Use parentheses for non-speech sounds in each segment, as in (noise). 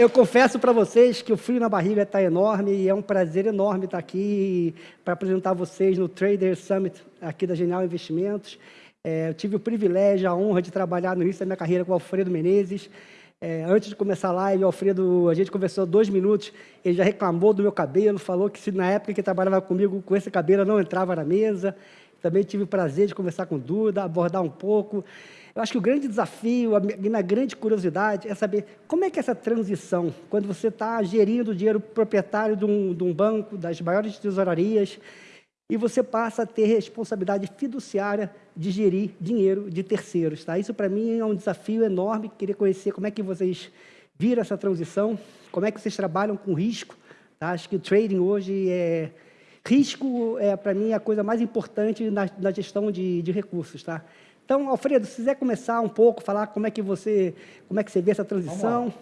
eu confesso para vocês que o frio na barriga está enorme e é um prazer enorme estar aqui para apresentar vocês no Trader Summit aqui da Genial Investimentos. É, eu tive o privilégio, a honra de trabalhar no início da minha carreira com o Alfredo Menezes. É, antes de começar a live, o Alfredo, a gente conversou dois minutos, ele já reclamou do meu cabelo, falou que se na época que trabalhava comigo com esse cabelo eu não entrava na mesa. Também tive o prazer de conversar com o Duda, abordar um pouco. Eu acho que o grande desafio, a minha grande curiosidade é saber como é que é essa transição, quando você está gerindo o dinheiro proprietário de um, de um banco, das maiores tesourarias, e você passa a ter responsabilidade fiduciária de gerir dinheiro de terceiros. Tá? Isso, para mim, é um desafio enorme. Queria conhecer como é que vocês viram essa transição, como é que vocês trabalham com risco. Tá? Acho que o trading hoje é... Risco, é, para mim, é a coisa mais importante na, na gestão de, de recursos. Tá? Então, Alfredo, se quiser começar um pouco, falar como é que você, como é que você vê essa transição.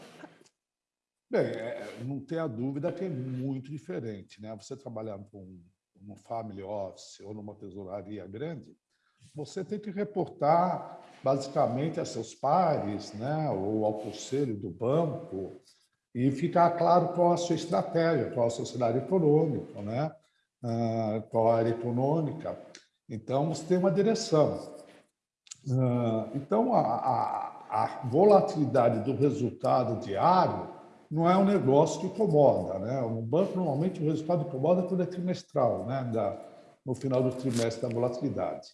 Bem, é, não tenha dúvida que é muito diferente. Né? Você trabalhar com um family office ou numa tesouraria grande, você tem que reportar basicamente a seus pares, né, ou ao conselho do banco, e ficar claro qual a sua estratégia, qual é seu cenário econômico, né, ah, qual a área econômica. Então, você tem uma direção. Ah, então, a, a, a volatilidade do resultado diário não é um negócio que incomoda. Né? No banco, normalmente, o resultado incomoda quando é trimestral, né? Da, no final do trimestre da volatilidade.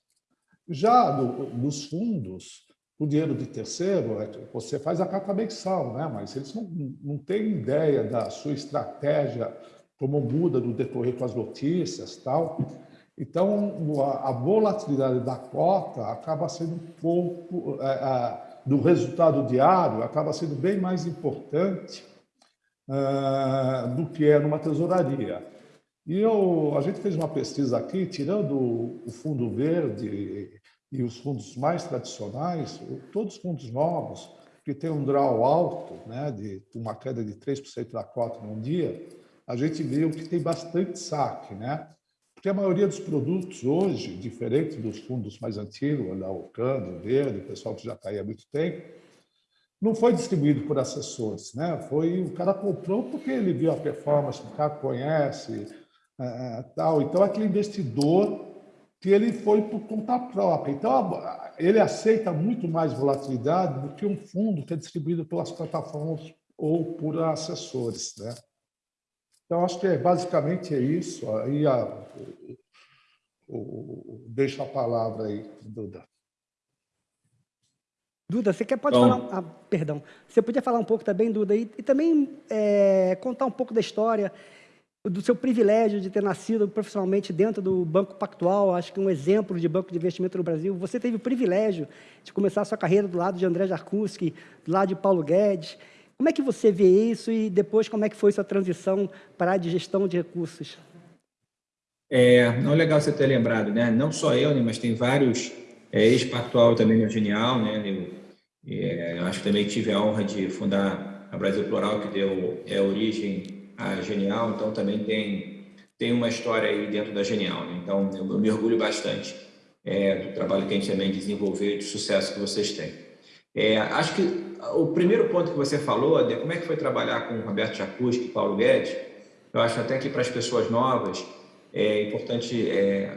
Já no, nos fundos, o dinheiro de terceiro, é você faz a carta mensal, né? mas eles não, não têm ideia da sua estratégia, como muda no decorrer com as notícias tal. Então, a, volatilidade da cota acaba sendo um pouco, é, é, do resultado diário, acaba sendo bem mais importante é, do que é numa tesouraria. E eu, a gente fez uma pesquisa aqui, tirando o fundo verde e os fundos mais tradicionais, todos os fundos novos, que têm um draw alto, né, de uma queda de 3% da cota num dia, a gente viu que tem bastante saque, né? Porque a maioria dos produtos hoje, diferente dos fundos mais antigos, da Ocando, do Verde, o pessoal que já está aí há muito tempo, não foi distribuído por assessores, né? Foi o cara comprou porque ele viu a performance, o cara conhece, é, tal. Então aquele investidor que ele foi por conta própria. Então ele aceita muito mais volatilidade do que um fundo que é distribuído pelas plataformas ou por assessores, né? Então, acho que é, basicamente é isso. Aí a, o, o, deixo a palavra aí, Duda. Duda, você quer, pode falar... Ah, perdão. Você podia falar um pouco também, Duda, e, e também é, contar um pouco da história do seu privilégio de ter nascido profissionalmente dentro do Banco Pactual, acho que um exemplo de banco de investimento no Brasil. Você teve o privilégio de começar a sua carreira do lado de André Jarkuski, do lado de Paulo Guedes, como é que você vê isso e depois como é que foi sua transição para a de gestão de recursos? É, não é legal você ter lembrado, né? Não só eu, né, mas tem vários é, ex-pactual também no Genial, né? Eu, é, eu acho que também tive a honra de fundar a Brasil Plural, que deu é, origem à Genial, então também tem, tem uma história aí dentro da Genial. Né? Então, eu, eu me orgulho bastante é, do trabalho que a gente também desenvolveu e do sucesso que vocês têm. É, acho que o primeiro ponto que você falou, de como é que foi trabalhar com Roberto Jacuzzi e Paulo Guedes, eu acho até que para as pessoas novas é importante é,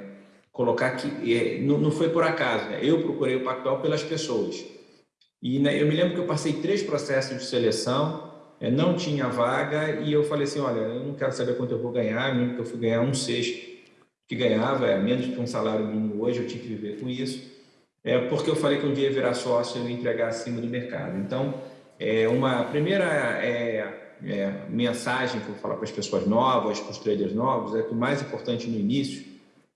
colocar que é, não, não, foi por acaso, né? eu procurei o Pactual pelas pessoas. E né, eu me lembro que eu passei três processos de seleção, é, não tinha vaga, e eu falei assim, olha, eu não quero saber quanto eu vou ganhar, mesmo que eu fui ganhar um sexto que ganhava, é menos que um salário mínimo hoje, eu tinha que viver com isso é porque eu falei que um dia virar sócio e entregar acima do mercado. Então, é uma primeira é, é, mensagem que eu vou falar para as pessoas novas, para os traders novos, é que o mais importante no início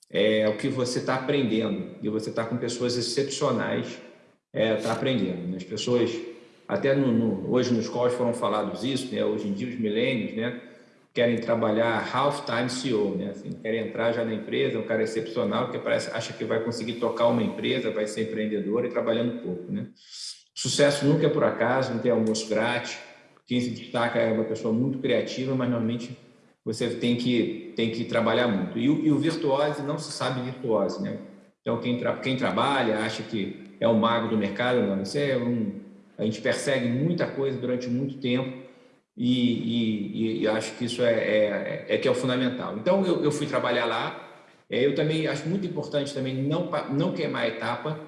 é o que você está aprendendo. E você está com pessoas excepcionais, está é, aprendendo. Né? As pessoas, até no, no, hoje nos calls foram falados isso, né? hoje em dia os milênios, né? Querem trabalhar half-time CEO, né? Assim, querem entrar já na empresa, um cara excepcional que parece, acha que vai conseguir tocar uma empresa, vai ser empreendedor e trabalhando pouco, né? Sucesso nunca é por acaso, não tem almoço grátis. Quem se destaca é uma pessoa muito criativa, mas normalmente você tem que, tem que trabalhar muito. E o, e o virtuose não se sabe virtuose, né? Então, quem, tra quem trabalha acha que é o mago do mercado, não. Isso é um... A gente persegue muita coisa durante muito tempo e, e, e acho que isso é, é, é, que é o fundamental. Então, eu, eu fui trabalhar lá, é, eu também acho muito importante também não, não queimar a etapa,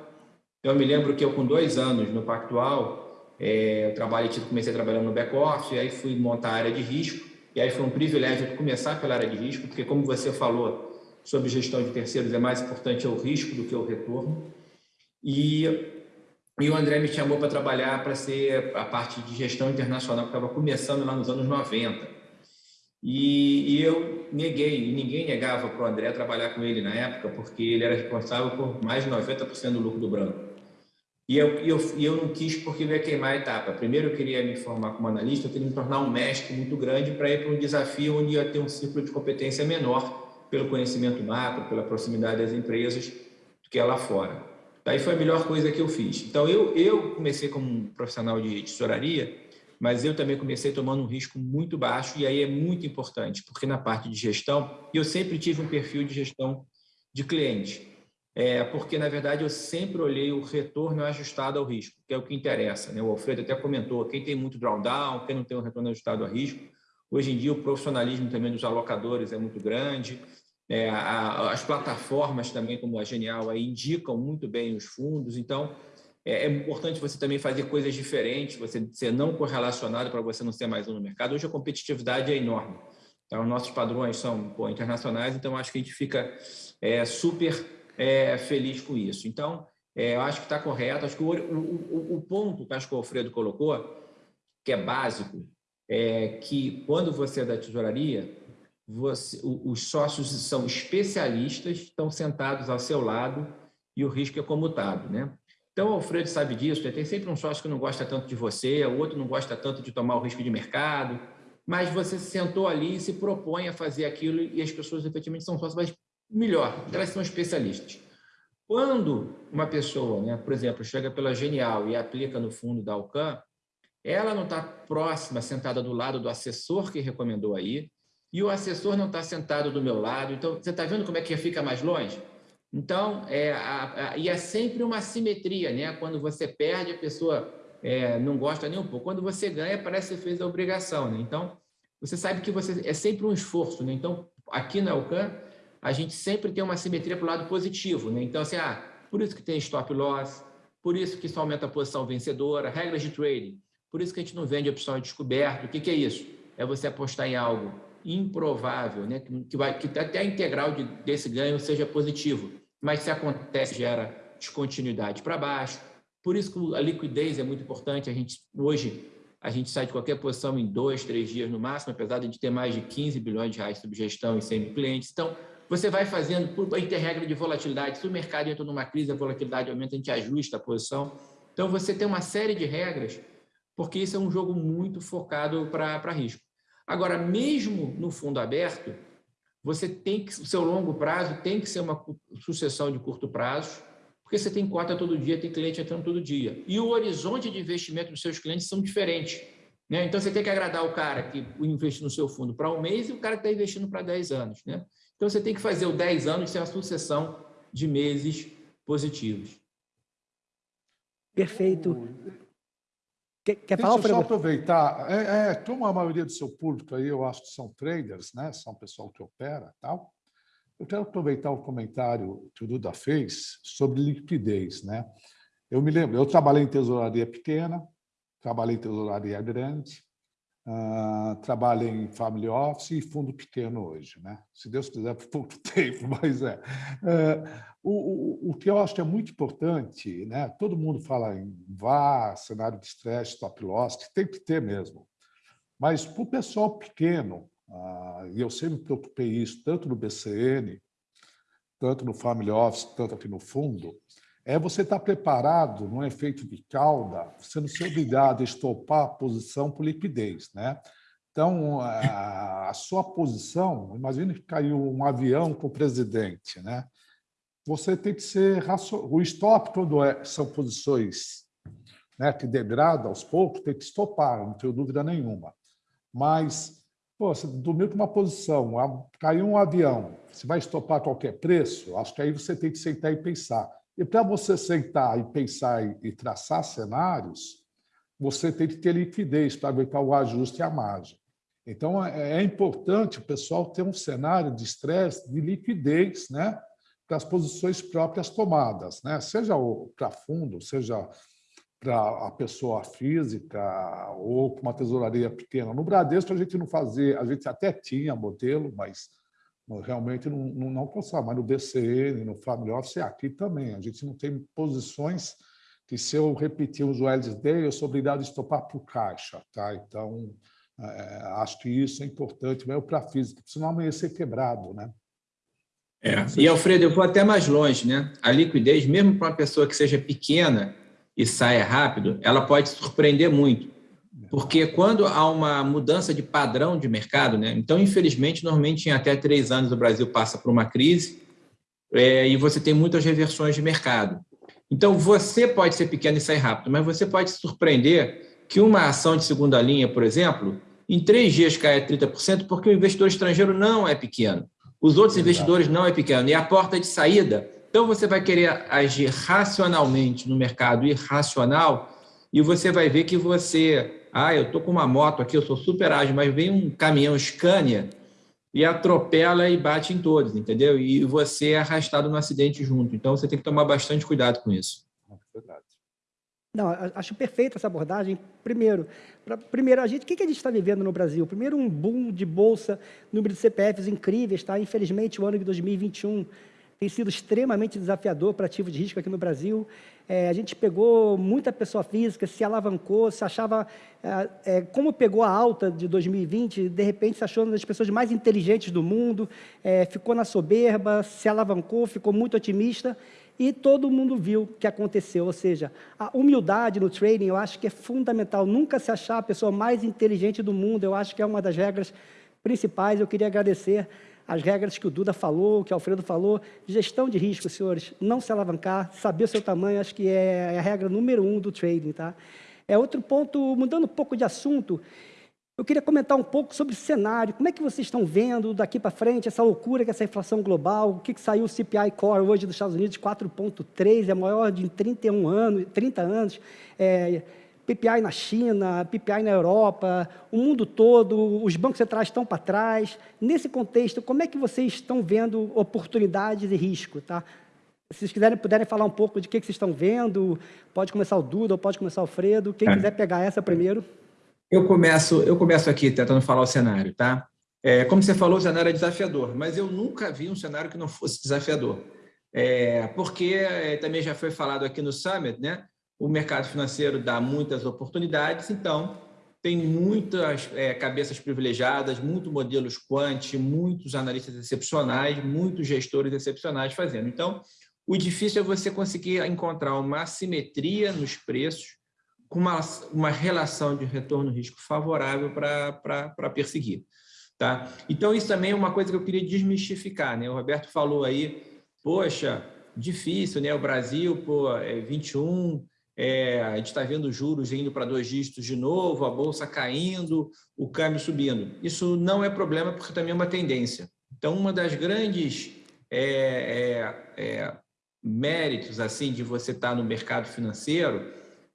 eu me lembro que eu, com dois anos no Pactual, é, eu trabalhei, comecei trabalhando no back-office, aí fui montar a área de risco, e aí foi um privilégio começar pela área de risco, porque, como você falou sobre gestão de terceiros, é mais importante o risco do que o retorno. E, e o André me chamou para trabalhar para ser a parte de gestão internacional, que estava começando lá nos anos 90. E, e eu neguei, e ninguém negava para o André trabalhar com ele na época, porque ele era responsável por mais de 90% do lucro do branco. E eu, eu, eu não quis porque eu ia queimar a etapa. Primeiro, eu queria me formar como analista, eu queria me tornar um mestre muito grande para ir para um desafio onde ia ter um ciclo de competência menor pelo conhecimento macro, pela proximidade das empresas, do que lá fora. Daí foi a melhor coisa que eu fiz. Então, eu, eu comecei como um profissional de tesouraria, mas eu também comecei tomando um risco muito baixo, e aí é muito importante, porque na parte de gestão, eu sempre tive um perfil de gestão de cliente é, porque, na verdade, eu sempre olhei o retorno ajustado ao risco, que é o que interessa. Né? O Alfredo até comentou, quem tem muito drawdown, quem não tem um retorno ajustado a risco. Hoje em dia, o profissionalismo também dos alocadores é muito grande. É, a, as plataformas também, como a Genial, aí, indicam muito bem os fundos. Então, é, é importante você também fazer coisas diferentes, você ser não correlacionado para você não ser mais um no mercado. Hoje, a competitividade é enorme. Então, nossos padrões são pô, internacionais, então acho que a gente fica é, super é, feliz com isso. Então, é, eu acho que está correto. Acho que o, o, o, ponto que acho que o Alfredo colocou, que é básico, é que quando você é da tesouraria, você, os sócios são especialistas, estão sentados ao seu lado e o risco é comutado. Né? Então, o Alfredo sabe disso, né? tem sempre um sócio que não gosta tanto de você, o outro não gosta tanto de tomar o risco de mercado, mas você se sentou ali e se propõe a fazer aquilo e as pessoas efetivamente são sócios, mas melhor, elas são especialistas. Quando uma pessoa, né, por exemplo, chega pela Genial e aplica no fundo da Alcan, ela não está próxima, sentada do lado do assessor que recomendou aí, e o assessor não está sentado do meu lado. Então, você está vendo como é que fica mais longe? Então, é, a, a, e é sempre uma simetria, né? Quando você perde, a pessoa é, não gosta nem um pouco. Quando você ganha, parece que você fez a obrigação, né? Então, você sabe que você é sempre um esforço, né? Então, aqui na Alcan, a gente sempre tem uma simetria para o lado positivo. Né? Então, assim, ah, por isso que tem stop loss, por isso que isso aumenta a posição vencedora, regras de trading, por isso que a gente não vende opção de descoberto. O que, que é isso? É você apostar em algo improvável, né? que, vai, que até a integral de, desse ganho seja positivo, mas se acontece, gera descontinuidade para baixo. Por isso a liquidez é muito importante. A gente, hoje, a gente sai de qualquer posição em dois, três dias no máximo, apesar de ter mais de 15 bilhões de reais sob gestão e 100 mil clientes. Então, você vai fazendo por interregra de volatilidade. Se o mercado entra numa crise, a volatilidade aumenta, a gente ajusta a posição. Então, você tem uma série de regras, porque isso é um jogo muito focado para risco. Agora, mesmo no fundo aberto, você tem que, o seu longo prazo tem que ser uma sucessão de curto prazo, porque você tem cota todo dia, tem cliente entrando todo dia. E o horizonte de investimento dos seus clientes são diferentes. Né? Então, você tem que agradar o cara que investe no seu fundo para um mês e o cara que está investindo para 10 anos. Né? Então, você tem que fazer o 10 anos ser uma sucessão de meses positivos. Perfeito. Quer, quer falar, Deixa eu só aproveitar. É, é, como a maioria do seu público aí, eu acho que são traders, né? são pessoal que opera tal. Eu quero aproveitar o comentário que o Duda fez sobre liquidez. Né? Eu me lembro, eu trabalhei em tesouraria pequena, trabalhei em tesouraria grande, Uh, trabalha em family office e fundo pequeno hoje, né? Se Deus quiser, por (laughs) pouco tempo, mas é. Uh, o, o, o, que eu acho que é muito importante, né? Todo mundo fala em VAR, cenário de estresse, stop loss, que tem que ter mesmo. Mas para o pessoal pequeno, uh, e eu sempre me preocupei isso, tanto no BCN, tanto no family office, tanto aqui no fundo, é você estar preparado num efeito de cauda, você não ser obrigado a estopar a posição por liquidez. Né? Então, a sua posição, imagine que caiu um avião com o presidente, né? você tem que ser... O stop, quando é, são posições né, que degradam aos poucos, tem que estopar, não tenho dúvida nenhuma. Mas, pô, você dormiu com uma posição, caiu um avião, você vai estopar a qualquer preço? Acho que aí você tem que sentar e pensar e para você sentar e pensar e, traçar cenários, você tem que ter liquidez para aguentar o ajuste e a margem. Então, é, é importante o pessoal ter um cenário de estresse, de liquidez, né? para as posições próprias tomadas, né? seja para fundo, seja para a pessoa física ou para uma tesouraria pequena. No Bradesco, a gente não fazia, a gente até tinha modelo, mas realmente não, não, não consegue. Mas no BCN, no Family Office, aqui também. A gente não tem posições que, se eu repetir os LSD, eu sou obrigado a estopar por caixa. Tá? Então, é, acho que isso é importante mesmo para a física, senão amanhã ser quebrado. Né? É. E, Alfredo, eu vou até mais longe. Né? A liquidez, mesmo para uma pessoa que seja pequena e saia rápido, ela pode surpreender muito. Porque quando há uma mudança de padrão de mercado, né? então, infelizmente, normalmente em até três anos o Brasil passa por uma crise é, e você tem muitas reversões de mercado. Então, você pode ser pequeno e sair rápido, mas você pode se surpreender que uma ação de segunda linha, por exemplo, em três dias cai 30%, porque o investidor estrangeiro não é pequeno. Os outros Exato. investidores não é pequeno. E a porta de saída, então você vai querer agir racionalmente no mercado irracional e você vai ver que você ah, eu estou com uma moto aqui, eu sou super ágil, mas vem um caminhão Scania e atropela e bate em todos, entendeu? E você é arrastado no acidente junto. Então, você tem que tomar bastante cuidado com isso. Não, acho perfeita essa abordagem. Primeiro, pra, primeiro a gente, o que, que a gente está vivendo no Brasil? Primeiro, um boom de bolsa, número de CPFs incríveis, tá? Infelizmente, o ano de 2021 tem sido extremamente desafiador para ativos de risco aqui no Brasil. É, a gente pegou muita pessoa física, se alavancou, se achava, é, é, como pegou a alta de 2020, de repente se achou uma das pessoas mais inteligentes do mundo, é, ficou na soberba, se alavancou, ficou muito otimista, e todo mundo viu o que aconteceu. Ou seja, a humildade no trading eu acho que é fundamental. Nunca se achar a pessoa mais inteligente do mundo, eu acho que é uma das regras principais. Eu queria agradecer as regras que o Duda falou, que o Alfredo falou, gestão de risco, senhores, não se alavancar, saber o seu tamanho, acho que é, é a regra número um do trading. Tá? É outro ponto, mudando um pouco de assunto, eu queria comentar um pouco sobre o cenário, como é que vocês estão vendo daqui para frente essa loucura que essa inflação global, o que, que saiu o CPI Core hoje dos Estados Unidos, 4,3, é maior de 31 anos, 30 anos, é, PPI na China, PPI na Europa, o mundo todo, os bancos centrais estão para trás. Nesse contexto, como é que vocês estão vendo oportunidades e risco? Tá? Se vocês quiserem, puderem falar um pouco de que, que vocês estão vendo, pode começar o Duda ou pode começar o Alfredo. Quem é. quiser pegar essa primeiro. Eu começo, eu começo aqui tentando falar o cenário. Tá? É, como você falou, o cenário é desafiador, mas eu nunca vi um cenário que não fosse desafiador. É, porque é, também já foi falado aqui no Summit, né? O mercado financeiro dá muitas oportunidades, então tem muitas é, cabeças privilegiadas, muitos modelos quant, muitos analistas excepcionais, muitos gestores excepcionais fazendo. Então, o difícil é você conseguir encontrar uma assimetria nos preços com uma, uma relação de retorno-risco favorável para perseguir. Tá? Então, isso também é uma coisa que eu queria desmistificar. Né? O Roberto falou aí, poxa, difícil, né? o Brasil, pô, é 21, é, a gente está vendo juros indo para dois dígitos de novo, a bolsa caindo, o câmbio subindo. Isso não é problema, porque também é uma tendência. Então, uma das grandes é, é, é méritos assim de você estar tá no mercado financeiro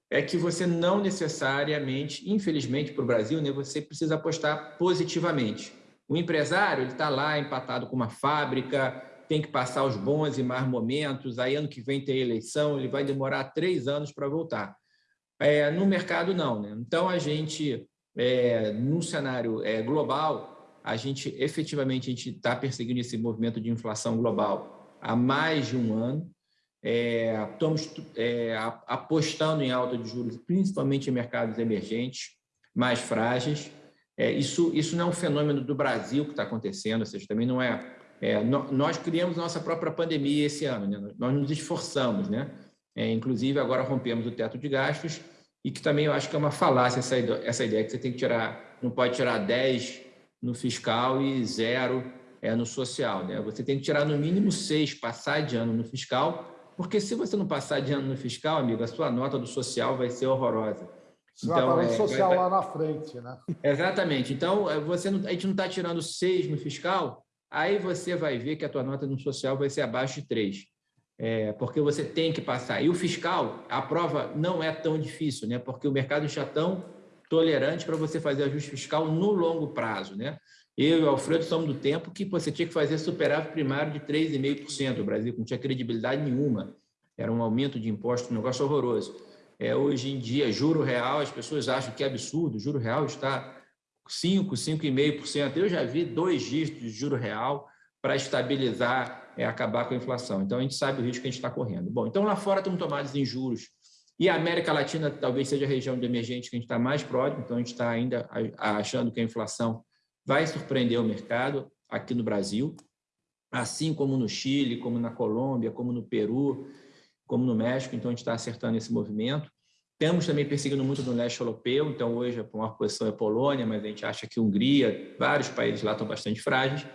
é que você não necessariamente, infelizmente para o Brasil, né, você precisa apostar positivamente. O empresário ele está lá empatado com uma fábrica, tem que passar os bons e más momentos, aí ano que vem tem eleição, ele vai demorar três anos para voltar. É, no mercado, não. Né? Então, a gente, é, no cenário é, global, a gente efetivamente está perseguindo esse movimento de inflação global há mais de um ano. É, estamos é, apostando em alta de juros, principalmente em mercados emergentes, mais frágeis. É, isso, isso não é um fenômeno do Brasil que está acontecendo, ou seja, também não é é, nós criamos nossa própria pandemia esse ano, né? nós nos esforçamos, né? É, inclusive agora rompemos o teto de gastos e que também eu acho que é uma falácia essa, essa ideia que você tem que tirar, não pode tirar 10 no fiscal e zero é, no social, né? Você tem que tirar no mínimo 6, passar de ano no fiscal, porque se você não passar de ano no fiscal, amigo, a sua nota do social vai ser horrorosa. Você então, vai é, social vai, lá na frente, né? Exatamente. Então, é, você não, a gente não está tirando 6 no fiscal, aí você vai ver que a tua nota no social vai ser abaixo de 3. é, porque você tem que passar. E o fiscal, a prova não é tão difícil, né? porque o mercado já tão tolerante para você fazer ajuste fiscal no longo prazo. Né? Eu e o Alfredo somos do tempo que você tinha que fazer superávit primário de 3,5%. O Brasil não tinha credibilidade nenhuma. Era um aumento de imposto, um negócio horroroso. É, hoje em dia, juro real, as pessoas acham que é absurdo. Juro real está 5, 5,5%. Eu já vi dois dígitos de juro real para estabilizar, é, acabar com a inflação. Então, a gente sabe o risco que a gente está correndo. Bom, então lá fora estão tomados em juros. E a América Latina talvez seja a região de emergente que a gente está mais próximo, então a gente está ainda achando que a inflação vai surpreender o mercado aqui no Brasil, assim como no Chile, como na Colômbia, como no Peru, como no México, então a gente está acertando esse movimento. Temos também perseguindo muito no leste europeu, então hoje a maior posição é Polônia, mas a gente acha que Hungria, vários países lá estão bastante frágeis,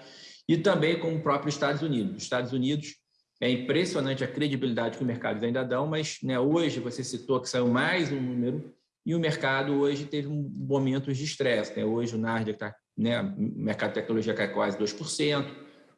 e também com o próprio Estados Unidos. Os Estados Unidos é impressionante a credibilidade que os mercados ainda dão, mas né, hoje você citou que saiu mais um número e o mercado hoje teve um momentos de estresse. Né? Hoje o Nasdaq está, né, o mercado de tecnologia cai quase 2%,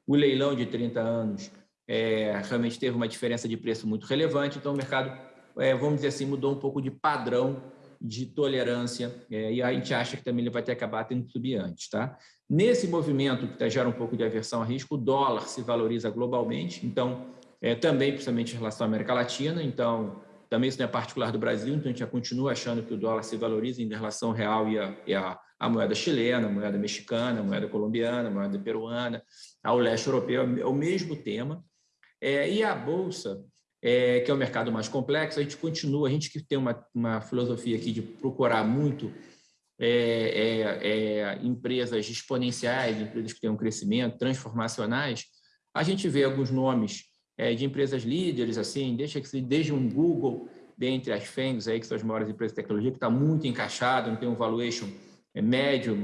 o leilão de 30 anos é, realmente teve uma diferença de preço muito relevante, então o mercado é, vamos dizer assim, mudou um pouco de padrão de tolerância, é, e a gente acha que também ele vai ter que acabar tendo que subir antes. Tá? Nesse movimento que tá, gera um pouco de aversão a risco, o dólar se valoriza globalmente, então, é, também principalmente em relação à América Latina, então, também isso não é particular do Brasil, então a gente já continua achando que o dólar se valoriza em relação ao real e a, e a, a moeda chilena, a moeda mexicana, a moeda colombiana, a moeda peruana, ao leste europeu, é o mesmo tema. É, e a Bolsa, é, que é o mercado mais complexo, a gente continua, a gente que tem uma, uma filosofia aqui de procurar muito é, é, é, empresas exponenciais, empresas que têm um crescimento, transformacionais, a gente vê alguns nomes é, de empresas líderes, assim, deixa que desde um Google, dentre as FANGs, aí, que são as maiores empresas de tecnologia, que está muito encaixado, não tem um valuation é, médio,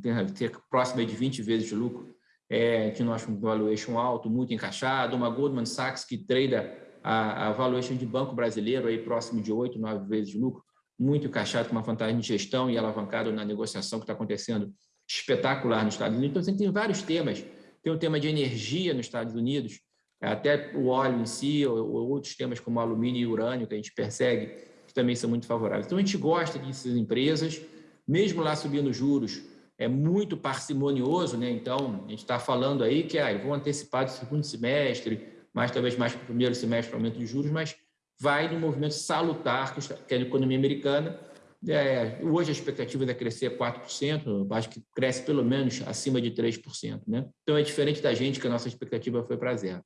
tem, tem próximo de 20 vezes de lucro, é, que nós um valuation alto, muito encaixado, uma Goldman Sachs que trada a, a valuation de banco brasileiro aí próximo de 8, 9 vezes de lucro, muito encaixado com uma vantagem de gestão e alavancado na negociação que está acontecendo espetacular nos Estados Unidos. Então, você tem vários temas. Tem o tema de energia nos Estados Unidos, até o óleo em si, ou, ou outros temas como alumínio e urânio que a gente persegue, que também são muito favoráveis. Então, a gente gosta dessas empresas, mesmo lá subindo juros, é muito parcimonioso, né? Então, a gente está falando aí que ah, vão antecipar do segundo semestre, mais talvez mais para o primeiro semestre aumento de juros, mas vai no movimento salutar que é a economia americana. É, hoje a expectativa é crescer 4%, acho que cresce pelo menos acima de 3%. Né? Então é diferente da gente, que a nossa expectativa foi para zero.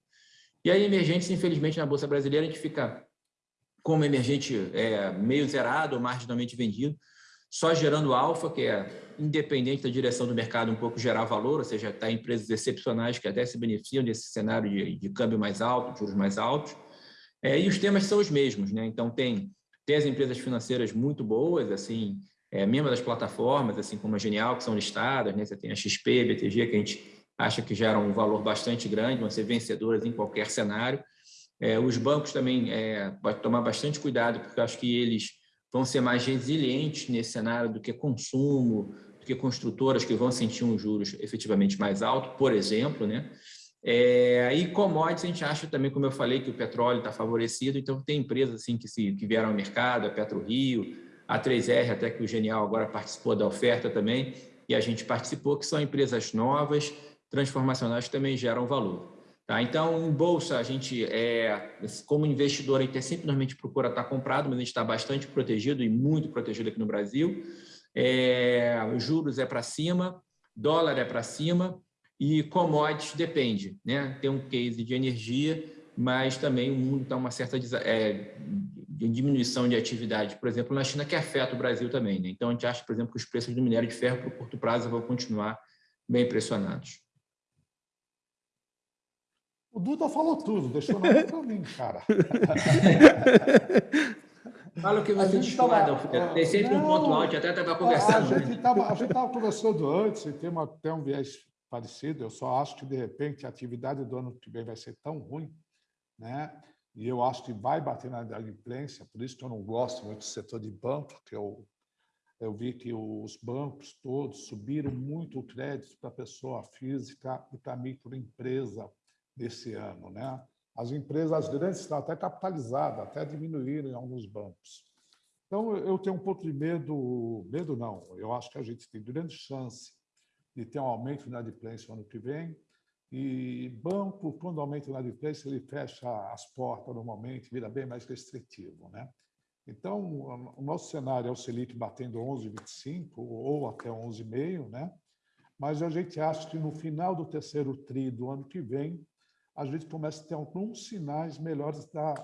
E aí, emergentes, infelizmente, na Bolsa Brasileira, a gente fica como emergente é, meio zerado ou marginalmente vendido, só gerando alfa, que é independente da direção do mercado, um pouco gerar valor, ou seja, está empresas excepcionais que até se beneficiam desse cenário de, de câmbio mais alto, juros mais altos. É, e os temas são os mesmos, né? Então, tem, tem as empresas financeiras muito boas, assim, é, mesmo das plataformas, assim como a Genial, que são listadas, né? Você tem a XP, a BTG, que a gente acha que geram um valor bastante grande, vão ser vencedoras em qualquer cenário. É, os bancos também é, pode tomar bastante cuidado, porque eu acho que eles vão ser mais resilientes nesse cenário do que consumo, do que construtoras que vão sentir um juros efetivamente mais alto, por exemplo, né? É, e commodities, a gente acha também, como eu falei, que o petróleo está favorecido, então tem empresas assim que, se, que vieram ao mercado, a PetroRio, a 3R, até que o Genial agora participou da oferta também, e a gente participou, que são empresas novas, transformacionais, que também geram valor. Tá? Então, em bolsa, a gente, é, como investidor, a gente sempre normalmente procura estar comprado, mas a gente está bastante protegido e muito protegido aqui no Brasil. É, juros é para cima, dólar é para cima e commodities depende. Né? Tem um case de energia, mas também o mundo está uma certa é, diminuição de atividade, por exemplo, na China, que afeta o Brasil também. Né? Então, a gente acha, por exemplo, que os preços do minério de ferro, para o curto prazo, vão continuar bem pressionados. O Duda falou tudo, deixou nada para mim, cara. (laughs) Fala o que você discorda, tem sempre não, um ponto alto, até estava conversando. A gente estava conversando antes, e tem até um viés parecido, eu só acho que, de repente, a atividade do ano que vem vai ser tão ruim, né? e eu acho que vai bater na inadimplência, por isso que eu não gosto muito do setor de banco, porque eu, eu vi que os bancos todos subiram muito o crédito para pessoa física e para microempresa, desse ano. Né? As empresas grandes estão até capitalizadas, até diminuíram em alguns bancos. Então, eu tenho um pouco de medo, medo não, eu acho que a gente tem grande chance de ter um aumento na inadimplência no ano que vem, e banco, quando aumenta na inadimplência, ele fecha as portas normalmente, vira bem mais restritivo. Né? Então, o nosso cenário é o Selic batendo 11,25 ou até 11,5, né? mas a gente acha que no final do terceiro TRI do ano que vem, a gente começa a ter alguns sinais melhores da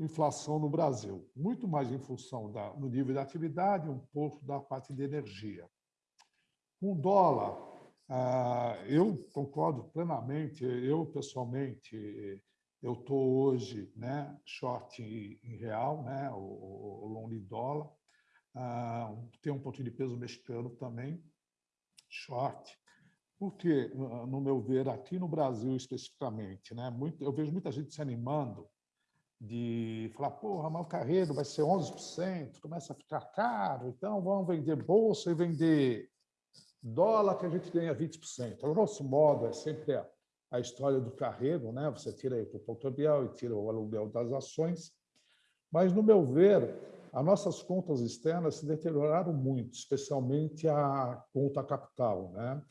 inflação no Brasil, muito mais em função da, do nível de atividade, um pouco da parte de energia. O dólar, ah, eu concordo plenamente, eu pessoalmente, eu estou hoje né, short em real, né, o, long dólar, ah, tem um pouquinho de peso mexicano também, short, porque, no meu ver, aqui no Brasil especificamente, né, muito, eu vejo muita gente se animando de falar, porra, mas o carreiro vai ser 11%, começa a ficar caro, então vamos vender bolsa e vender dólar que a gente ganha 20%. A grosso modo, é sempre a, a história do carreiro, né? você tira o cambial e tira o aluguel das ações, mas, no meu ver, as nossas contas externas se deterioraram muito, especialmente a conta capital. Né?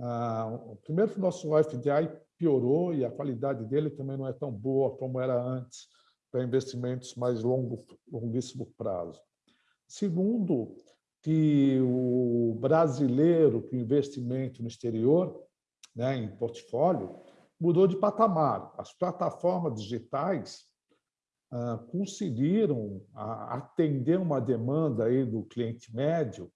Ah, primeiro, o nosso FDI piorou e a qualidade dele também não é tão boa como era antes para investimentos mais longo, longuíssimo prazo. Segundo, que o brasileiro que investimento no exterior, né, em portfólio, mudou de patamar. As plataformas digitais ah, conseguiram atender uma demanda aí do cliente médio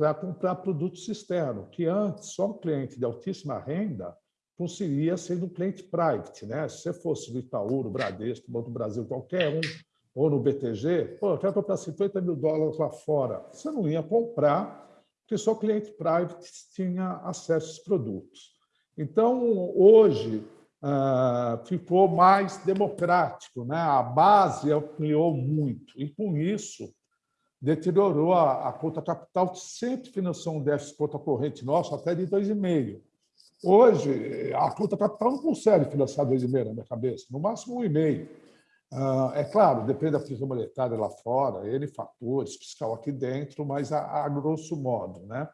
para comprar produtos externos, que antes só um cliente de altíssima renda conseguia ser um cliente private. Né? Se você fosse do Itaú, do Bradesco, Banco do Brasil, qualquer um, ou no BTG, pô, eu quero comprar 50 mil dólares lá fora. Você não ia comprar, porque só cliente private tinha acesso a esses produtos. Então, hoje, ah, ficou mais democrático, né? a base ampliou muito, e com isso deteriorou a, a conta capital, que sempre financiou um déficit conta corrente nosso até de 2,5. Hoje, a conta capital não consegue financiar 2,5 na minha cabeça, no máximo 1,5. Ah, é claro, depende da política monetária lá fora, ele fatores, fiscal aqui dentro, mas a, a grosso modo. Né?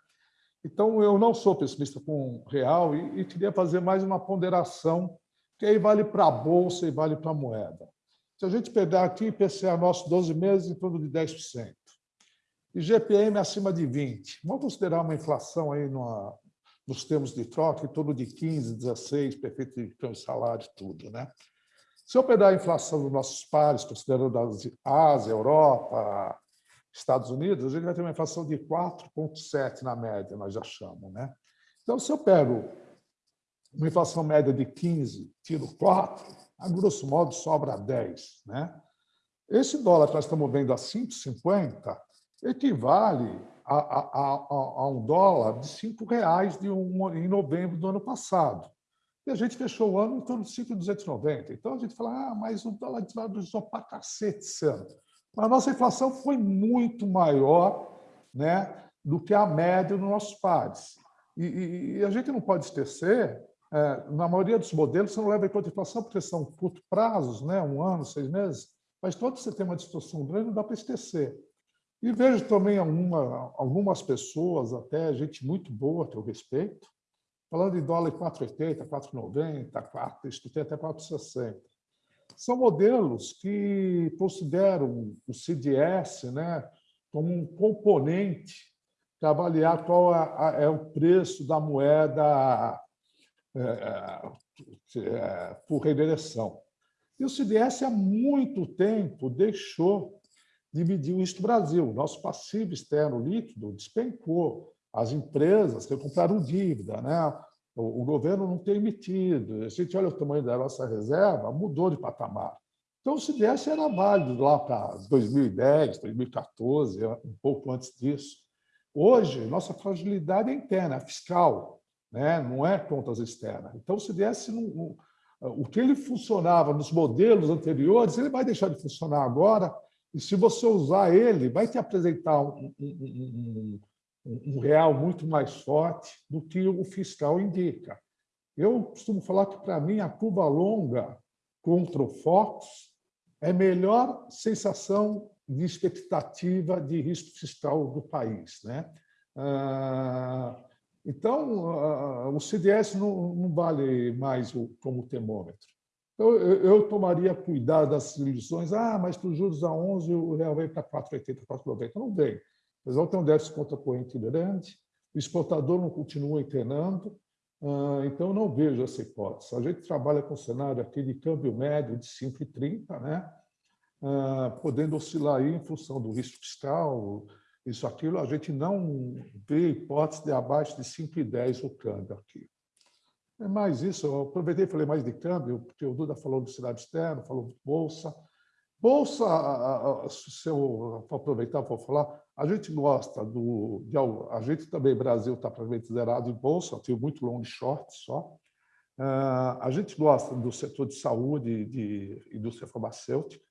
Então, eu não sou pessimista com real e, e queria fazer mais uma ponderação, que aí vale para a Bolsa e vale para a moeda. Se a gente pegar aqui IPCA nosso 12 meses, em torno de 10%. E GPM acima de 20%. Vamos considerar uma inflação aí numa, nos termos de troca em torno de 15%, 16%, perfeito de salário, tudo. Né? Se eu pegar a inflação dos nossos pares, considerando a Ásia, Europa, Estados Unidos, a gente vai ter uma inflação de 4,7 na média, nós achamos. Né? Então, se eu pego uma inflação média de 15, tiro 4, a grosso modo sobra 10. Né? Esse dólar que nós estamos vendo a 5,50 equivale a, a, a, a, um dólar de 5 reais de um, em novembro do ano passado. E a gente fechou o ano em torno de 5,290. Então, a gente fala, ah, mas o dólar desvalorizou para cacete esse ano. Mas a nossa inflação foi muito maior né, do que a média dos nossos pares. E, e, e a gente não pode esquecer, é, na maioria dos modelos, você não leva em conta a inflação porque são curto prazos, né, um ano, seis meses, mas todo você tem uma distorção grande, não dá para esquecer. E vejo também alguma, algumas pessoas, até gente muito boa que eu respeito, Falando em dólar 4,80, 4,90, 4, isso tem até 4,60. São modelos que consideram o CDS né, como um componente para avaliar qual é, é o preço da moeda é, é, por reversão. E o CDS, há muito tempo, deixou o Isto Brasil. Nosso passivo externo líquido despencou as empresas que compraram dívida, né? o, o governo não tem emitido. A gente olha o tamanho da nossa reserva, mudou de patamar. Então, o CDS era válido lá para 2010, 2014, um pouco antes disso. Hoje, nossa fragilidade é interna, é fiscal, né? não é contas externas. Então, CDS, não, o que ele funcionava nos modelos anteriores, ele vai deixar de funcionar agora, e se você usar ele, vai te apresentar um, um, um, um real muito mais forte do que o fiscal indica. Eu costumo falar que, para mim, a curva longa contra fortes, é melhor sensação de expectativa de risco fiscal do país. Né? Ah, então, ah, o CDS não vale mais como termômetro. Então, eu, eu tomaria cuidado das lições. Ah, mas para os juros a 11, o real vem para 4,80, 4,90. Não vem. Eles vão ter um déficit conta corrente grande, o exportador não continua internando, ah, então não vejo essa hipótese. A gente trabalha com um cenário aqui de câmbio médio de 5,30, né? Ah, podendo oscilar aí em função do risco fiscal, isso, aquilo, a gente não vê hipótese de abaixo de 5,10 o câmbio aqui. É mais isso, eu aproveitei e falei mais de câmbio, porque o Duda falou do cidade externa, falou de bolsa. Bolsa, se eu aproveitar para falar, a gente gosta do... De, a gente também, Brasil, está praticamente zerado em bolsa, tem muito long short só. Ah, a gente gosta do setor de saúde de indústria farmacêutica.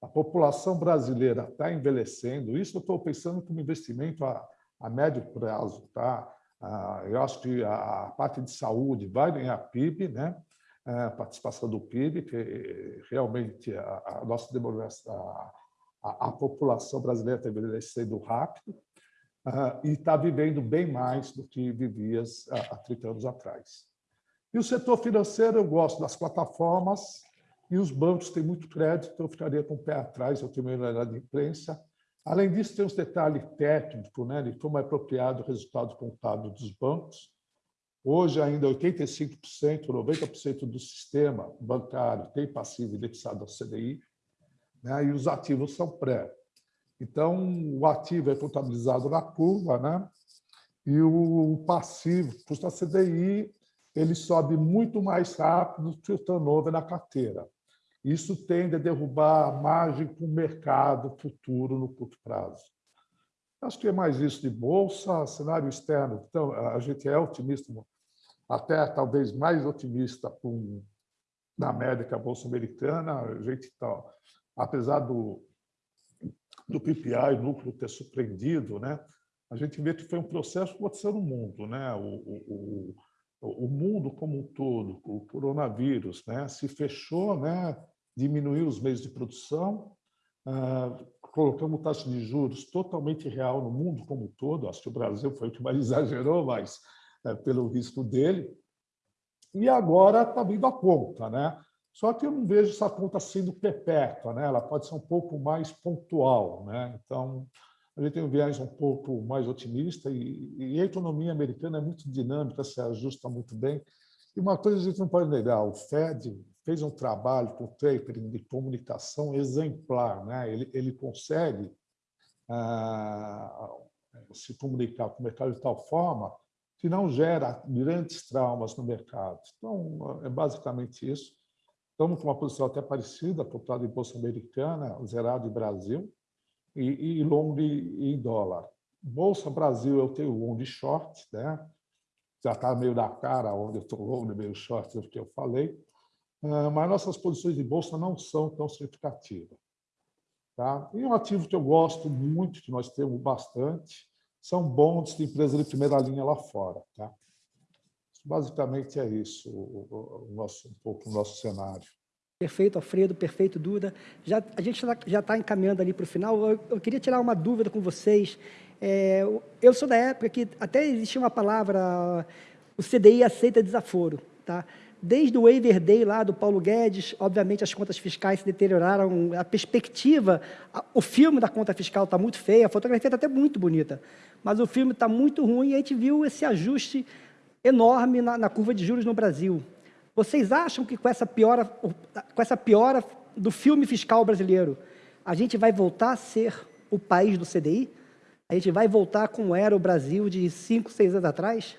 A população brasileira está envelhecendo. Isso eu estou pensando como investimento a, a médio prazo. Tá? Ah, eu acho que a parte de saúde vai ganhar PIB, né? a participação do PIB, que realmente a, nossa demografia, a, a, população brasileira está envelhecendo rápido uh, e está vivendo bem mais do que vivia há 30 anos atrás. E o setor financeiro, eu gosto das plataformas, e os bancos têm muito crédito, eu ficaria com o pé atrás, eu tenho uma de imprensa. Além disso, tem uns detalhes técnicos né, de como é apropriado o resultado contábil dos bancos. Hoje, ainda 85%, 90% do sistema bancário tem passivo indexado ao CDI, né, e os ativos são pré. Então, o ativo é contabilizado na curva, né, e o passivo, custa CDI, ele sobe muito mais rápido que o turnover na carteira. Isso tende a derrubar a margem para o mercado futuro no curto prazo. Acho que é mais isso de bolsa, cenário externo. Então, a gente é otimista, até talvez mais otimista com, na média bolsa americana. A gente está, apesar do, do PPI, núcleo ter surpreendido, né? a gente vê que foi um processo que aconteceu no mundo. Né? O, o, o, o mundo como um todo, o coronavírus, né? se fechou, né? Diminuiu os meios de produção, uh, colocamos taxa de juros totalmente real no mundo como um todo, acho que o Brasil foi o que mais (laughs) exagerou, mas uh, pelo risco dele, e agora está vindo a conta. Né? Só que eu não vejo essa conta sendo perpétua, né? ela pode ser um pouco mais pontual. Né? Então, a gente tem um viés um pouco mais otimista e, e a economia americana é muito dinâmica, se ajusta muito bem. E uma coisa a gente não pode negar, o Fed fez um trabalho com tapering de comunicação exemplar. Né? Ele, ele consegue ah, se comunicar com o mercado de tal forma que não gera grandes traumas no mercado. Então, é basicamente isso. Estamos com uma posição até parecida, apontado em Bolsa Americana, zerado em Brasil, e, e long em dólar. Bolsa Brasil, eu tenho long de short, né? já está meio da cara onde eu estou long, meio short, o que eu falei. Ah, mas nossas posições de bolsa não são tão significativas. Tá? E um ativo que eu gosto muito, que nós temos bastante, são bons de empresas de primeira linha lá fora. Tá? Basicamente é isso, o, o nosso, um pouco o nosso cenário. Perfeito, Alfredo, perfeito, Duda. Já, a gente já está encaminhando ali para o final. Eu, eu, queria tirar uma dúvida com vocês. É, eu sou da época que até existia uma palavra, o CDI aceita desaforo. Tá? Desde o waiver day lá do Paulo Guedes, obviamente as contas fiscais se deterioraram, a perspectiva, o filme da conta fiscal está muito feia, a fotografia está até muito bonita, mas o filme está muito ruim e a gente viu esse ajuste enorme na, na, curva de juros no Brasil. Vocês acham que com essa piora, com essa piora do filme fiscal brasileiro, a gente vai voltar a ser o país do CDI? A gente vai voltar como era o Brasil de cinco, seis anos atrás?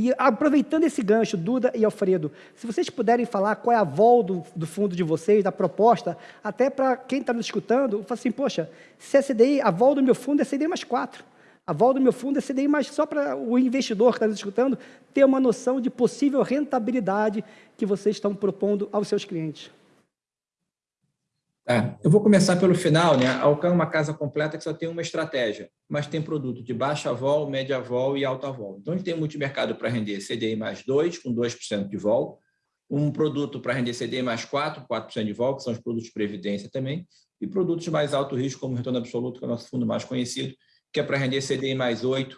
E aproveitando esse gancho, Duda e Alfredo, se vocês puderem falar qual é a vol do, do fundo de vocês, da proposta, até para quem está nos escutando, fala assim, poxa, se é CDI, a vol do meu fundo é CDI mais 4. A vol do meu fundo é CDI mais só para o investidor que está nos escutando ter uma noção de possível rentabilidade que vocês estão propondo aos seus clientes. É, eu vou começar pelo final, né? A Alcan é uma casa completa que só tem uma estratégia, mas tem produto de baixa vol, média vol e alta vol. Então, a gente tem multimercado para render CDI mais 2, com 2% de vol, um produto para render CDI mais 4, 4% de vol, que são os produtos de previdência também, e produtos de mais alto risco, como o retorno absoluto, que é o nosso fundo mais conhecido, que é para render CDI mais 8,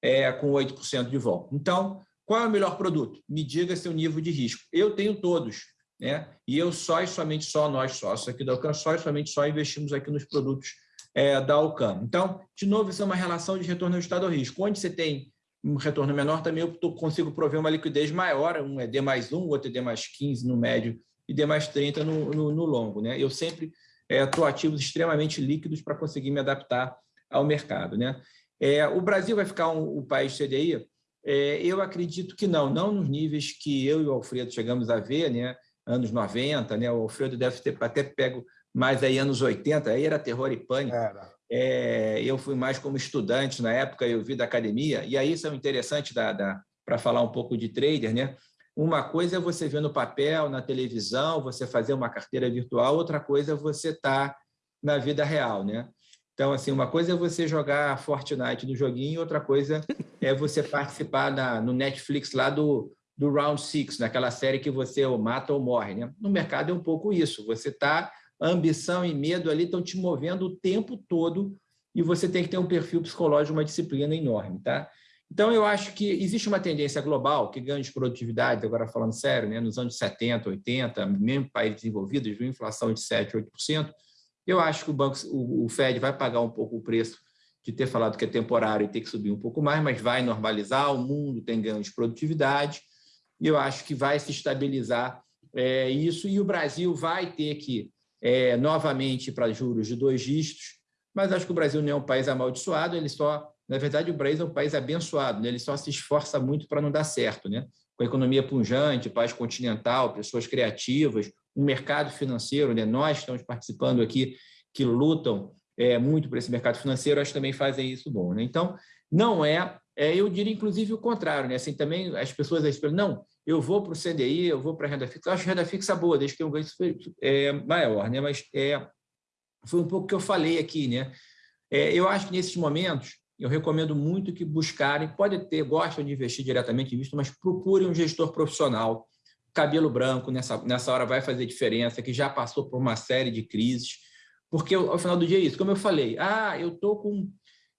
é, com 8% de vol. Então, qual é o melhor produto? Me diga seu nível de risco. Eu tenho todos, né? E eu só e somente só, nós sócios aqui da Alcam, só e somente só investimos aqui nos produtos é, da Alcam. Então, de novo, isso é uma relação de retorno ajustado ao risco. Onde você tem um retorno menor, também eu consigo prover uma liquidez maior, um é D mais 1, outro é D mais 15 no médio e D mais 30 no, no, no longo. Né? Eu sempre estou é, ativos extremamente líquidos para conseguir me adaptar ao mercado. Né? É, o Brasil vai ficar um, o país CDI? É, eu acredito que não, não nos níveis que eu e o Alfredo chegamos a ver, né? Anos 90, né? o Alfredo deve ter até pego mais aí anos 80, aí era terror e pânico. É, eu fui mais como estudante na época, eu vi da academia, e aí isso é interessante da, da para falar um pouco de trader, né? Uma coisa é você ver no papel, na televisão, você fazer uma carteira virtual, outra coisa é você estar tá na vida real, né? Então, assim, uma coisa é você jogar Fortnite no joguinho, outra coisa é você participar na, no Netflix lá do, do Round Six, naquela série que você ou mata ou morre, né? No mercado é um pouco isso, você está ambição e medo ali estão te movendo o tempo todo e você tem que ter um perfil psicológico, uma disciplina enorme, tá? Então, eu acho que existe uma tendência global que ganha de produtividade, agora falando sério, né, nos anos 70, 80, mesmo países desenvolvidos, viu inflação de 7, 8%, eu acho que o, banco, o, o Fed vai pagar um pouco o preço de ter falado que é temporário e ter que subir um pouco mais, mas vai normalizar, o mundo tem ganho de produtividade, e eu acho que vai se estabilizar é, isso, e o Brasil vai ter que é, novamente para juros de dois dígitos, mas acho que o Brasil não é um país amaldiçoado, ele só, na verdade, o Brasil é um país abençoado, né? ele só se esforça muito para não dar certo, né? com a economia punjante, país continental, pessoas criativas, um mercado financeiro, né? nós estamos participando aqui, que lutam é, muito por esse mercado financeiro, acho que também fazem isso bom. Né? Então, não é, é, eu diria inclusive o contrário, né? assim, também as pessoas não, eu vou para o CDI, eu vou para a renda fixa. Eu acho renda fixa boa, desde que um ganho é, maior, né? mas é, foi um pouco que eu falei aqui. Né? É, eu acho que nesses momentos, eu recomendo muito que buscarem, pode ter, gostam de investir diretamente em visto, mas procurem um gestor profissional, cabelo branco, nessa, nessa hora vai fazer diferença, que já passou por uma série de crises, porque ao final do dia é isso, como eu falei, ah, eu estou com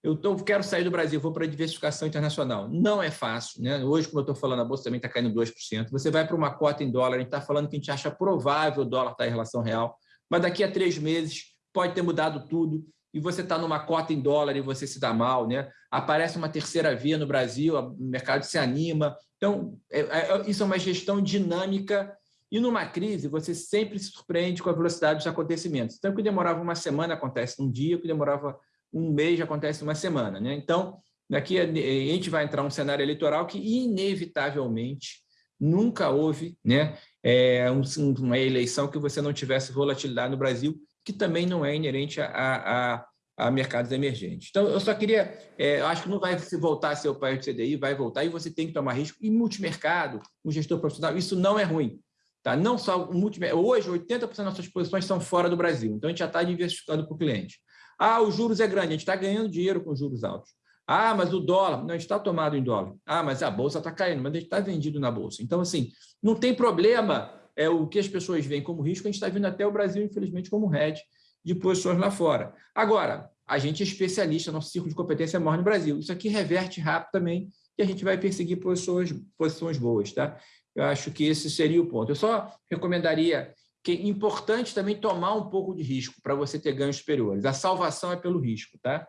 eu tô, quero sair do Brasil, vou para a diversificação internacional. Não é fácil. Né? Hoje, como eu estou falando, a Bolsa também está caindo 2%. Você vai para uma cota em dólar, a gente está falando que a gente acha provável o dólar estar tá em relação real, mas daqui a três meses pode ter mudado tudo e você está numa cota em dólar e você se dá mal. Né? Aparece uma terceira via no Brasil, o mercado se anima. Então, é, é, isso é uma gestão dinâmica e numa crise, você sempre se surpreende com a velocidade dos acontecimentos. Então, o que demorava uma semana acontece num dia, o que demorava um mês acontece uma semana. Né? Então, daqui a, a gente vai entrar um cenário eleitoral que, inevitavelmente, nunca houve né, é, um, uma eleição que você não tivesse volatilidade no Brasil, que também não é inerente a, a, a mercados emergentes. Então, eu só queria, é, acho que não vai se voltar a ser o país do CDI, vai voltar, e você tem que tomar risco. E multimercado, um gestor profissional, isso não é ruim. Tá? Não só o multimercado. Hoje, 80% das nossas posições são fora do Brasil, então a gente já está diversificando para o cliente. Ah, os juros é grande, a gente está ganhando dinheiro com juros altos. Ah, mas o dólar, não está tomado em dólar. Ah, mas a bolsa está caindo, mas a gente está vendido na bolsa. Então, assim, não tem problema é o que as pessoas veem como risco, a gente está vindo até o Brasil, infelizmente, como hedge de posições lá fora. Agora, a gente é especialista, nosso círculo de competência é maior no Brasil. Isso aqui reverte rápido também e a gente vai perseguir posições, posições boas. Tá? Eu acho que esse seria o ponto. Eu só recomendaria que é importante também tomar um pouco de risco para você ter ganhos superiores. A salvação é pelo risco, tá?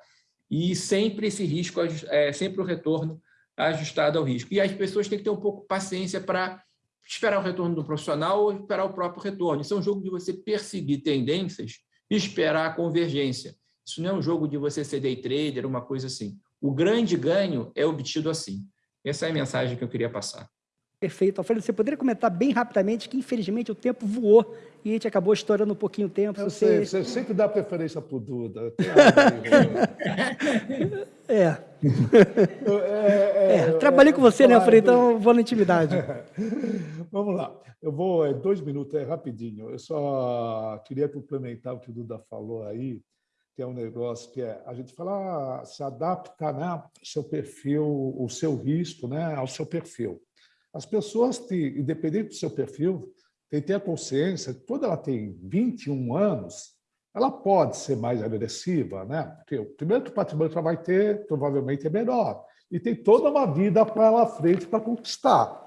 E sempre esse risco, é sempre o retorno ajustado ao risco. E as pessoas têm que ter um pouco de paciência para esperar o retorno do profissional ou esperar o próprio retorno. Isso é um jogo de você perseguir tendências e esperar a convergência. Isso não é um jogo de você ser day trader, uma coisa assim. O grande ganho é obtido assim. Essa é a mensagem que eu queria passar. Perfeito. Alfredo, você poderia comentar bem rapidamente que, infelizmente, o tempo voou e a gente acabou estourando um pouquinho o tempo. Eu você... sei, você sempre dá preferência para o (laughs) Duda. é. (laughs) é, é, é. Trabalhei com você, né, Alfredo? Então vou na intimidade. (laughs) Vamos lá. Eu vou, é, dois minutos, é rapidinho. Eu só queria complementar o que o Duda falou aí, que é um negócio que é, a gente fala, ah, se adapta né, seu perfil, o seu risco né, ao seu perfil. As pessoas, têm, independente do seu perfil, têm que ter a consciência que quando ela tem 21 anos, ela pode ser mais agressiva, né? Porque o primeiro que o patrimônio que ela vai ter, provavelmente, é menor. E tem toda uma vida para frente para conquistar.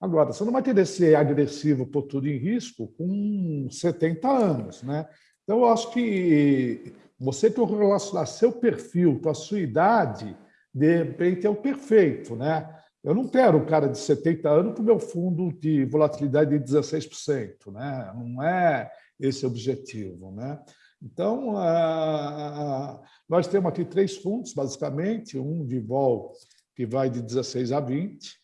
Agora, você não vai querer ser agressivo por tudo em risco com 70 anos, né? Então, eu acho que você correlacionar seu perfil com a sua idade, de repente, é o perfeito, né? Eu não quero um cara de 70 anos com meu fundo de volatilidade de 16%, né? Não é esse o objetivo, né? Então, nós temos aqui três fundos, basicamente, um de vol que vai de 16 a 20,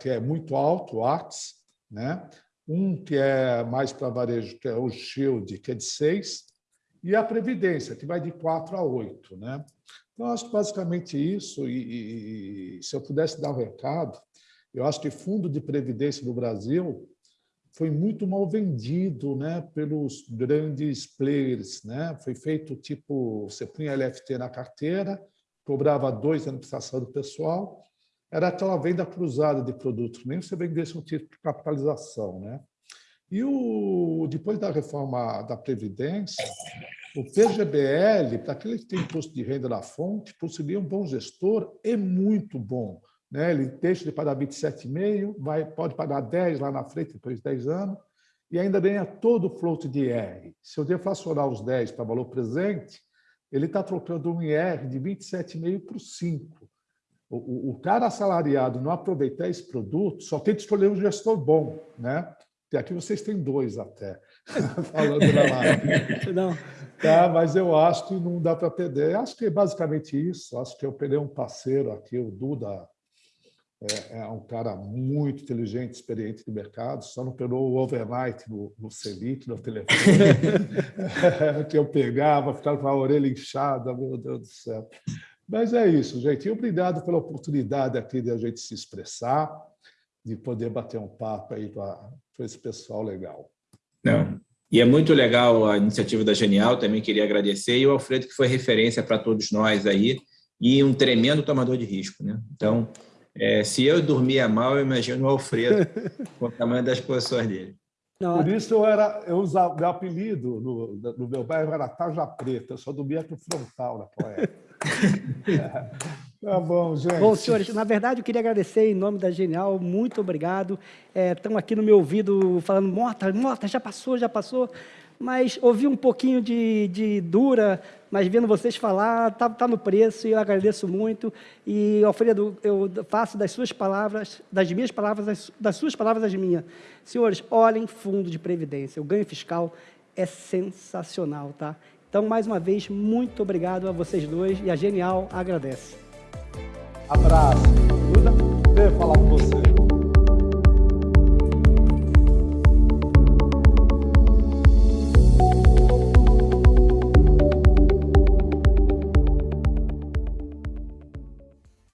que é muito alto, o AX, né? um que é mais para varejo, que é o Shield, que é de 6, e a Previdência, que vai de 4 a 8. Né? Então, acho que basicamente isso, e, e se eu pudesse dar um recado, eu acho que fundo de Previdência no Brasil foi muito mal vendido né, pelos grandes players. Né? Foi feito tipo, você punha LFT na carteira, cobrava dois anos de prestação do pessoal, era aquela venda cruzada de produtos, nem você vendesse um título de capitalização. Né? E o, depois da reforma da Previdência, o PGBL, para aquele que tem imposto de renda na fonte, por um bom gestor, é muito bom né? ele deixa de pagar 27,5, vai, pode pagar 10 lá na frente, depois de 10 anos, e ainda ganha todo o float de IR. Se eu deflacionar os 10 para valor presente, ele está trocando um IR de 27,5 para 5. O, o, o, cara assalariado não aproveitar esse produto, só tem que escolher um gestor bom. Né? E aqui vocês têm dois até, (laughs) falando na live. Não. Tá, mas eu acho que não dá para perder. Acho que é basicamente isso. Acho que eu perdi um parceiro aqui, o Duda é, é, um cara muito inteligente, experiente de mercado, só não pegou o overnight no, no Selic, no telefone, (laughs) que eu pegava, ficava com a orelha inchada, meu Deus do céu. Mas é isso, gente. E obrigado pela oportunidade aqui de a gente se expressar, de poder bater um papo aí com esse pessoal legal. Não. E é muito legal a iniciativa da Genial, também queria agradecer, e o Alfredo, que foi referência para todos nós aí, e um tremendo tomador de risco. Né? Então, é, se eu dormia mal, eu imagino o Alfredo, (laughs) com o tamanho das posições dele. Não, Por isso eu era, eu usava, meu apelido no, no meu bairro era Taja Preta, eu só dormia com frontal naquela época. é. (laughs) Tá bom, gente. Bom, senhores, na verdade eu queria agradecer em nome da Genial, muito obrigado. Estão é, aqui no meu ouvido falando, Mota, Mota, já passou, já passou mas ouvi um pouquinho de, de dura, mas vendo vocês falar, está tá no preço e eu agradeço muito. E, Alfredo, eu faço das suas palavras, das minhas palavras, das, das suas palavras as minhas. Senhores, olhem fundo de previdência, o ganho fiscal é sensacional, tá? Então, mais uma vez, muito obrigado a vocês dois e a Genial agradece. Abraço. Duda, falar com você.